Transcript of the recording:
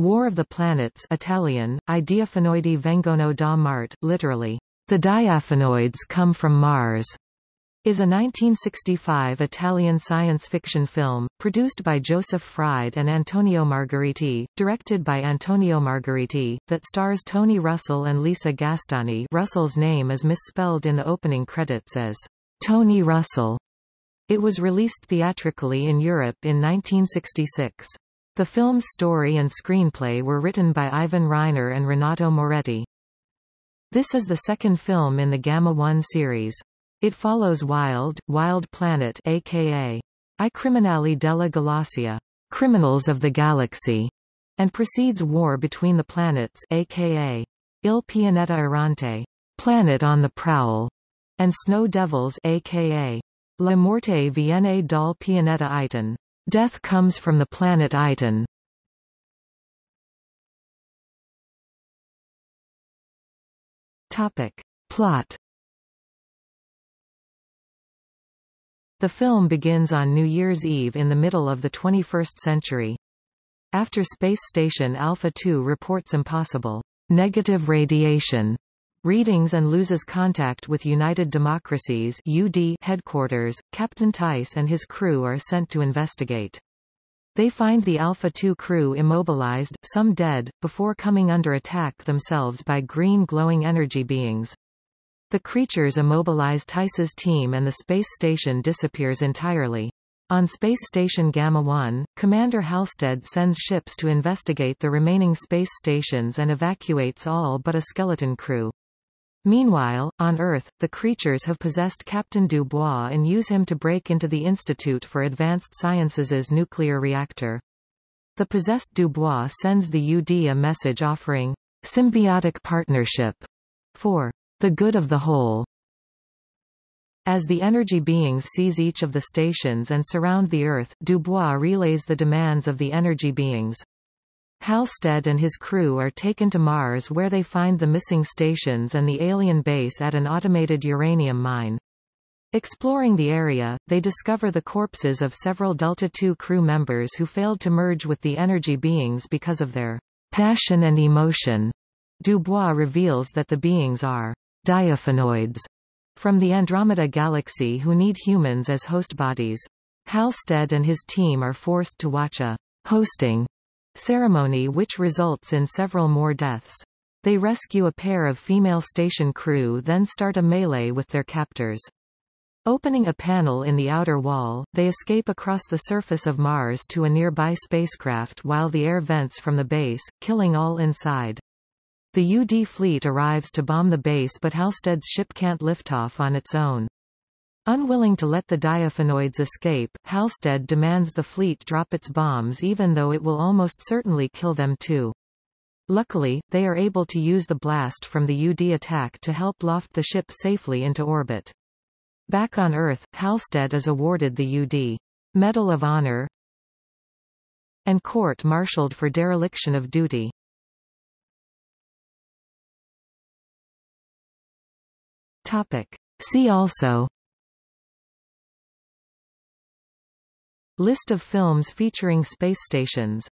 War of the Planets Italian, I vengono da Marte, literally, The Diaphanoids Come from Mars, is a 1965 Italian science fiction film, produced by Joseph Fryd and Antonio Margheriti, directed by Antonio Margheriti, that stars Tony Russel and Lisa Gastoni Russel's name is misspelled in the opening credits as Tony Russell. It was released theatrically in Europe in 1966. The film's story and screenplay were written by Ivan Reiner and Renato Moretti. This is the second film in the Gamma 1 series. It follows Wild, Wild Planet aka I Criminali della Galassia, Criminals of the Galaxy, and precedes War between the Planets aka Il Pianeta Errante, Planet on the Prowl, and Snow Devils aka La Morte viene dal pianeta Aytin, Death comes from the planet Aytin. Topic. Plot The film begins on New Year's Eve in the middle of the 21st century. After Space Station Alpha 2 reports impossible negative radiation readings and loses contact with United Democracies UD headquarters, Captain Tice and his crew are sent to investigate. They find the Alpha 2 crew immobilized, some dead, before coming under attack themselves by green glowing energy beings. The creatures immobilize Tice's team and the space station disappears entirely. On Space Station Gamma 1, Commander Halstead sends ships to investigate the remaining space stations and evacuates all but a skeleton crew. Meanwhile, on Earth, the creatures have possessed Captain Dubois and use him to break into the Institute for Advanced Sciences' nuclear reactor. The possessed Dubois sends the UD a message offering symbiotic partnership for the good of the whole. As the energy beings seize each of the stations and surround the Earth, Dubois relays the demands of the energy beings. Halstead and his crew are taken to Mars where they find the missing stations and the alien base at an automated uranium mine. Exploring the area, they discover the corpses of several Delta II crew members who failed to merge with the energy beings because of their passion and emotion. Dubois reveals that the beings are diaphanoids from the Andromeda Galaxy who need humans as host bodies. Halstead and his team are forced to watch a hosting ceremony which results in several more deaths. They rescue a pair of female station crew then start a melee with their captors. Opening a panel in the outer wall, they escape across the surface of Mars to a nearby spacecraft while the air vents from the base, killing all inside. The UD fleet arrives to bomb the base but Halstead's ship can't lift off on its own. Unwilling to let the diaphanoids escape, Halstead demands the fleet drop its bombs even though it will almost certainly kill them too. Luckily, they are able to use the blast from the UD attack to help loft the ship safely into orbit. Back on Earth, Halstead is awarded the UD Medal of Honor and court-martialed for dereliction of duty. Topic. See also List of films featuring space stations